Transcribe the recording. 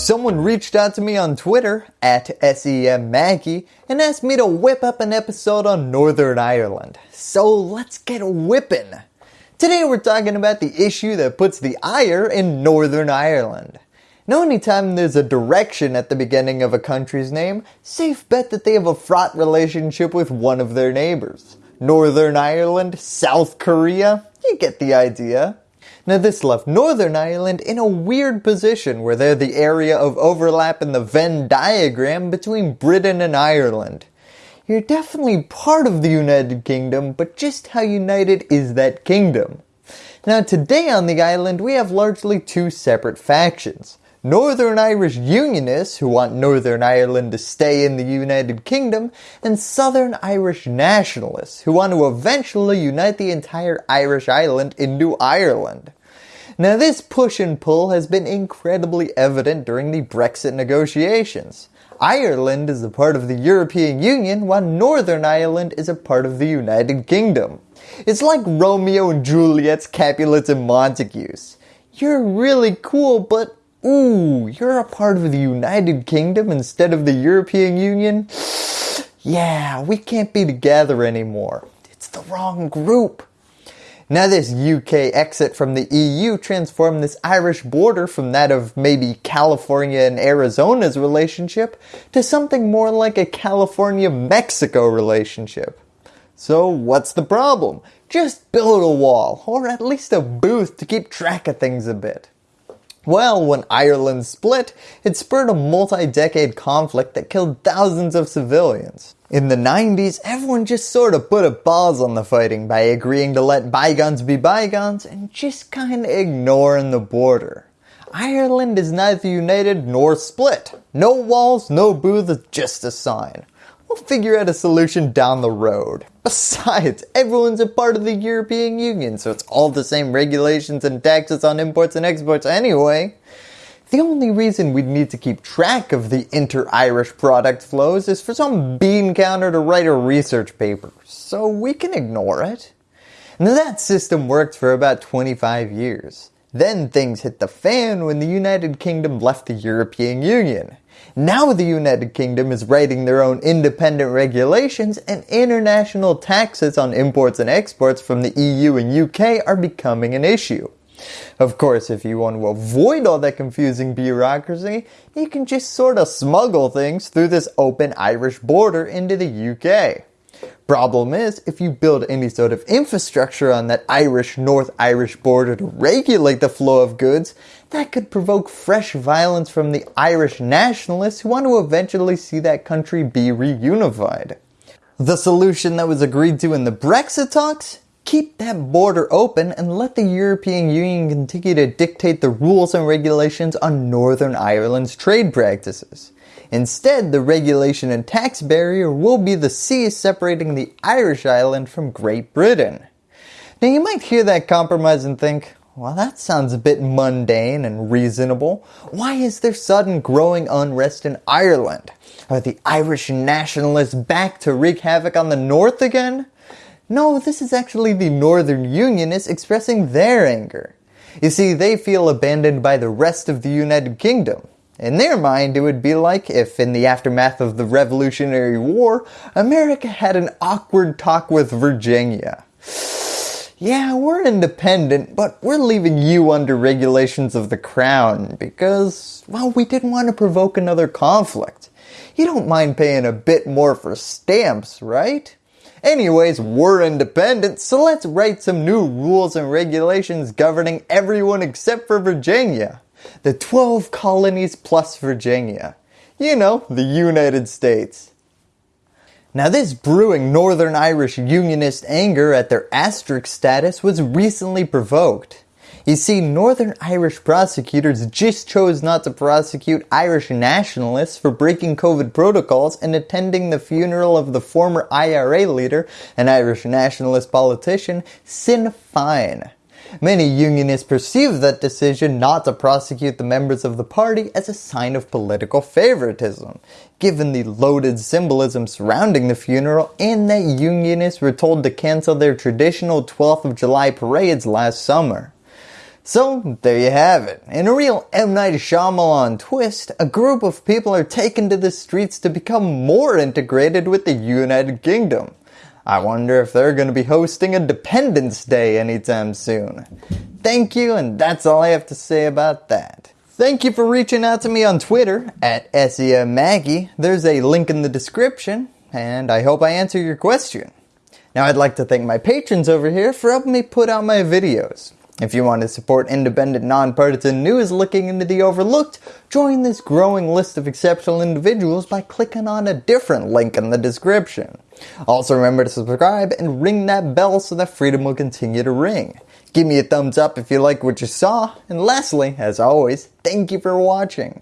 Someone reached out to me on Twitter, at SEMMaggie, and asked me to whip up an episode on Northern Ireland. So let's get whipping. Today we're talking about the issue that puts the ire in Northern Ireland. Now anytime there's a direction at the beginning of a country's name, safe bet that they have a fraught relationship with one of their neighbors. Northern Ireland, South Korea, you get the idea. Now this left Northern Ireland in a weird position where they're the area of overlap in the Venn diagram between Britain and Ireland. You're definitely part of the United Kingdom, but just how united is that kingdom? Now today on the island we have largely two separate factions. Northern Irish Unionists who want Northern Ireland to stay in the United Kingdom and Southern Irish Nationalists who want to eventually unite the entire Irish island into Ireland. Now this push and pull has been incredibly evident during the Brexit negotiations. Ireland is a part of the European Union while Northern Ireland is a part of the United Kingdom. It's like Romeo and Juliet's Capulets and Montagues. You're really cool but ooh, you're a part of the United Kingdom instead of the European Union? Yeah, we can't be together anymore. It's the wrong group. Now this UK exit from the EU transformed this Irish border from that of maybe California and Arizona's relationship to something more like a California-Mexico relationship. So what's the problem? Just build a wall, or at least a booth to keep track of things a bit. Well, when Ireland split, it spurred a multi-decade conflict that killed thousands of civilians. In the 90s, everyone just sort of put a pause on the fighting by agreeing to let bygones be bygones and just kinda ignoring the border. Ireland is neither united nor split. No walls, no booths, just a sign. We'll figure out a solution down the road. Besides, everyone's a part of the European Union, so it's all the same regulations and taxes on imports and exports anyway. The only reason we'd need to keep track of the inter-Irish product flows is for some bean counter to write a research paper, so we can ignore it. And that system worked for about 25 years. Then things hit the fan when the United Kingdom left the European Union. Now the United Kingdom is writing their own independent regulations and international taxes on imports and exports from the EU and UK are becoming an issue. Of course, if you want to avoid all that confusing bureaucracy, you can just sort of smuggle things through this open Irish border into the UK. Problem is, if you build any sort of infrastructure on that Irish North Irish border to regulate the flow of goods, that could provoke fresh violence from the Irish nationalists who want to eventually see that country be reunified. The solution that was agreed to in the Brexit talks? Keep that border open and let the European Union continue to dictate the rules and regulations on Northern Ireland's trade practices. Instead, the regulation and tax barrier will be the sea separating the Irish island from Great Britain. Now you might hear that compromise and think, well, that sounds a bit mundane and reasonable. Why is there sudden growing unrest in Ireland? Are the Irish nationalists back to wreak havoc on the north again? No, this is actually the Northern Unionists expressing their anger. You see, they feel abandoned by the rest of the United Kingdom. In their mind, it would be like if in the aftermath of the Revolutionary War, America had an awkward talk with Virginia yeah, we're independent, but we're leaving you under regulations of the crown because, well, we didn't want to provoke another conflict. You don't mind paying a bit more for stamps, right? Anyways, we're independent, so let's write some new rules and regulations governing everyone except for Virginia. The 12 colonies plus Virginia. You know, the United States. Now this brewing Northern Irish Unionist anger at their asterisk status was recently provoked. You see, Northern Irish prosecutors just chose not to prosecute Irish nationalists for breaking COVID protocols and attending the funeral of the former IRA leader and Irish nationalist politician Sinn Féin. Many unionists perceive that decision not to prosecute the members of the party as a sign of political favoritism, given the loaded symbolism surrounding the funeral and that unionists were told to cancel their traditional 12th of July parades last summer. So there you have it. In a real M. Night Shyamalan twist, a group of people are taken to the streets to become more integrated with the United Kingdom. I wonder if they're going to be hosting a Dependence Day anytime soon. Thank you and that's all I have to say about that. Thank you for reaching out to me on Twitter at SEMMaggie. There's a link in the description and I hope I answer your question. Now I'd like to thank my patrons over here for helping me put out my videos. If you want to support independent, nonpartisan news looking into the overlooked, join this growing list of exceptional individuals by clicking on a different link in the description. Also remember to subscribe and ring that bell so that freedom will continue to ring. Give me a thumbs up if you like what you saw, and lastly, as always, thank you for watching.